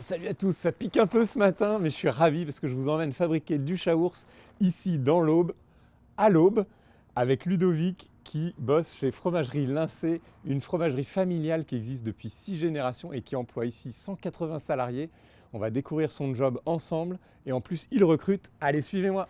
Salut à tous, ça pique un peu ce matin, mais je suis ravi parce que je vous emmène fabriquer du chaours ici dans l'Aube, à l'Aube, avec Ludovic qui bosse chez Fromagerie Lincé, une fromagerie familiale qui existe depuis six générations et qui emploie ici 180 salariés. On va découvrir son job ensemble et en plus il recrute. Allez, suivez-moi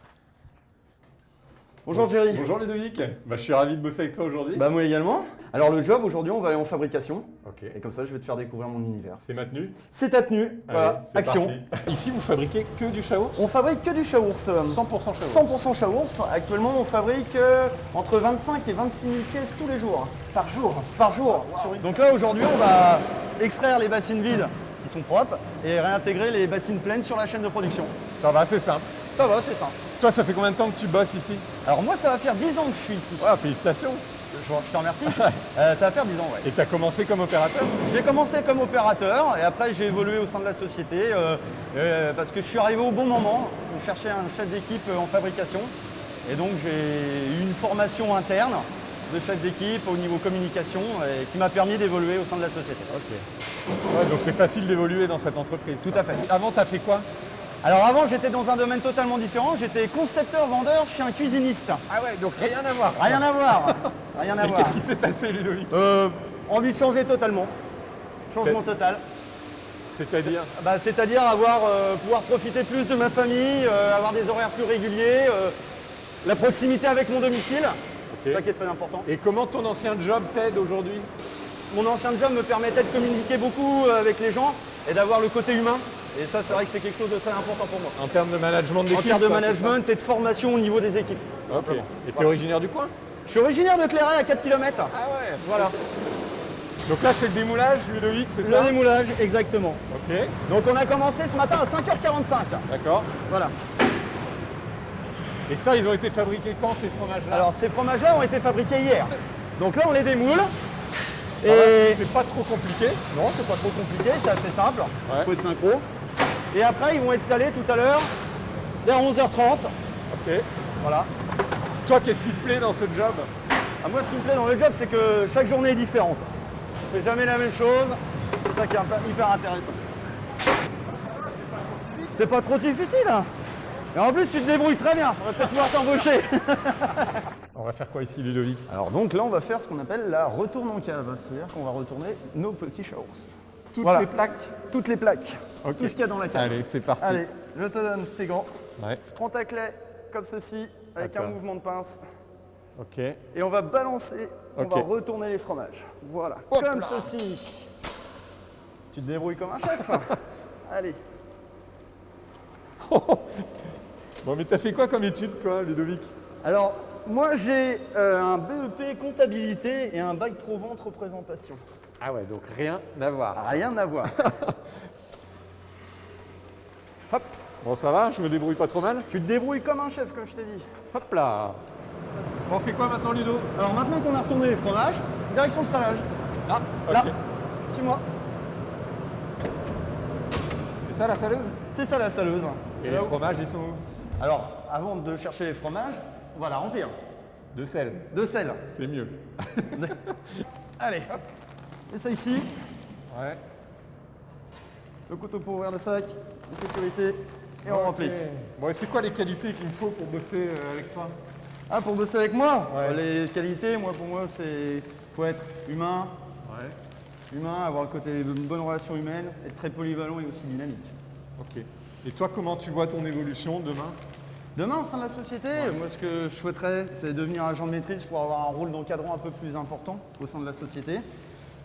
Bonjour Jerry. Bonjour Ludovic, bah, je suis ravi de bosser avec toi aujourd'hui. Bah moi également. Alors le job aujourd'hui on va aller en fabrication ok, et comme ça je vais te faire découvrir mon univers. c'est maintenu. C'est ta tenue, voilà, Allez, action. parti. Ici vous fabriquez que du chaours On fabrique que du chaours. 100% chaours 100% chaours. Actuellement on fabrique euh, entre 25 et 26 000 pièces tous les jours. Par jour Par jour. Sur Donc là aujourd'hui on va extraire les bassines vides qui sont propres et réintégrer les bassines pleines sur la chaîne de production. Ça va, c'est simple. Ça va, c'est simple. Toi, ça fait combien de temps que tu bosses ici Alors moi ça va faire 10 ans que je suis ici. Ouais, félicitations. Je je te remercie. Euh, ça va faire 10 ans, ouais. Et tu as commencé comme opérateur J'ai commencé comme opérateur et après j'ai évolué au sein de la société euh, euh, parce que je suis arrivé au bon moment. On cherchait un chef d'équipe en fabrication et donc j'ai eu une formation interne de chef d'équipe au niveau communication et qui m'a permis d'évoluer au sein de la société. Ok. Ouais, donc c'est facile d'évoluer dans cette entreprise. Tout à fait. Avant, tu as fait quoi Alors avant j'étais dans un domaine totalement différent, j'étais concepteur-vendeur chez un cuisiniste. Ah ouais, donc rien à voir. Rien à voir. Rien à voir. qu'est-ce qui s'est passé, Ludovic Euh, envie de changer totalement. Changement total. C'est-à-dire Bah, C'est-à-dire avoir, euh, pouvoir profiter plus de ma famille, euh, avoir des horaires plus réguliers, la proximité avec mon domicile, c'est ça qui est très important. Et comment ton ancien job t'aide aujourd'hui? Mon ancien job me permettait de communiquer beaucoup avec les gens et d'avoir le côté humain. Et ça, c'est vrai que c'est quelque chose de très important pour moi. En termes de management En d'équipe termes de management et de formation au niveau des équipes. Ok. Et tu es originaire du coin Je suis originaire de Clairet à 4 km. Ah ouais. Voilà, Donc là, c'est le démoulage, Ludovic, c'est le ça démoulage, exactement. Ok, Donc on a commencé ce matin à 5h45. d'accord. Voilà. Et ça, ils ont été fabriqués quand ces fromages-là Alors ces fromages-là ont été fabriqués hier. Donc là on les démoule. Et c'est pas trop compliqué. Non, c'est pas trop compliqué, c'est assez simple. Ouais. faut être synchro. Et après, ils vont être salés tout à l'heure, vers 11h30. Ok. Voilà. Toi, qu'est-ce qui te plaît dans ce job? À moi, ce qui me plaît dans le job, c'est que chaque journée est différente. On fait jamais la même chose. C'est ça qui est hyper intéressant. C'est pas trop difficile. hein. Et en plus, tu te débrouilles très bien. On va peut-être pouvoir t'embaucher. On va faire quoi ici, Ludovic? Alors donc là, on va faire ce qu'on appelle la retourne en cave. C'est-à-dire qu'on va retourner nos petits chaos. Toutes Voilà. les plaques Toutes les plaques. Tout ce qu'il y a dans la cave. Allez, c'est parti. Allez, je te donne tes gants. Ouais. Prends ta clé comme ceci, avec un mouvement de pince. Ok. Et on va balancer, on va retourner les fromages. Voilà, Hop comme là. ceci. Tu te débrouilles comme un chef. Allez. Bon, mais t'as fait quoi comme étude, toi, Ludovic? Alors, moi j'ai euh, un BEP comptabilité et un bac pro vente représentation. Ah ouais, donc rien à voir. Rien à voir. Hop, Bon, ça va Je me débrouille pas trop mal tu te débrouilles comme un chef, comme je t'ai dit. Hop là Bon, on fait quoi maintenant, Ludo? Alors maintenant qu'on a retourné les fromages, direction le salage. Là Là, Ok. suis-moi. C'est ça la saleuse? C'est ça la saleuse. Et les là où- fromages, ils sont où? Alors, avant de chercher les fromages, on va la remplir. De sel. De sel. C'est mieux. Allez, hop. Et ça ici, Ouais. le couteau pour ouvrir le sac, de sécurité, et on remplit. Bon, et c'est quoi les qualités qu'il me faut pour bosser euh, avec toi? Ah, pour bosser avec moi? Ouais. Les qualités, moi, pour moi, c'est faut être humain, Ouais. humain, avoir le côté une bonne relation humaine, être très polyvalent et aussi dynamique. Ok. Et toi, comment tu vois ton évolution demain? Demain, au sein de la société, moi, ce que je souhaiterais, c'est devenir agent de maîtrise pour avoir un rôle d'encadrant un peu plus important au sein de la société.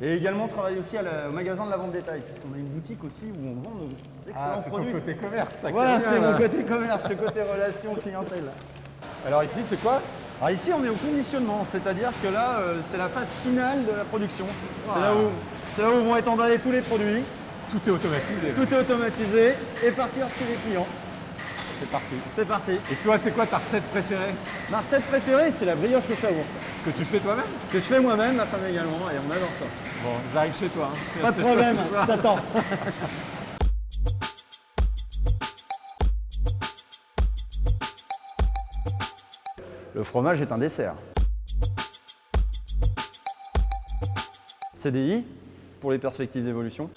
Et également travailler aussi à la- au magasin de la vente détail, puisqu'on a une boutique aussi où on vend nos excellents Ah, c'est ton produits. côté commerce, ça Voilà, c'est mon côté commerce, ce côté relation clientèle. Alors ici, c'est quoi? Alors ici, on est au conditionnement, c'est-à-dire que là, euh, c'est la phase finale de la production. C'est là, c'est là où vont être emballés tous les produits, Tout est automatisé. tout est automatisé et partir chez les clients. C'est parti. C'est parti. Et toi, c'est quoi ta recette préférée? Ma recette préférée, c'est la brioche au chaours, Que tu fais toi-même? Que je fais moi-même, ma femme également, et on adore ça. Bon, j'arrive chez toi. hein. Pas de problème, t'attends. Le fromage est un dessert. CDI pour les perspectives d'évolution.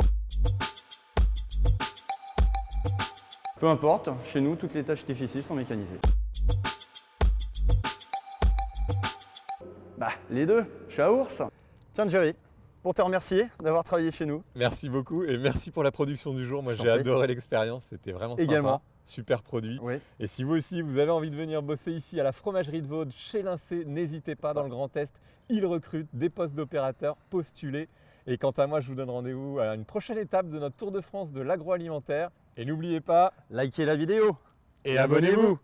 Peu importe, chez nous, toutes les tâches difficiles sont mécanisées. Bah, les deux, je suis à Ours. Tiens, Jerry, pour te remercier d'avoir travaillé chez nous. Merci beaucoup et merci pour la production du jour. Moi, j'ai adoré l'expérience. C'était vraiment Également. sympa. Super produit. Oui. Et si vous aussi, vous avez envie de venir bosser ici à la fromagerie de Vaud, chez Lincé, n'hésitez pas dans le Grand Est. Ils recrutent des postes d'opérateurs, postulez. Et quant à moi, je vous donne rendez-vous à une prochaine étape de notre Tour de France de l'agroalimentaire. Et n'oubliez pas, Likez la vidéo. et abonnez-vous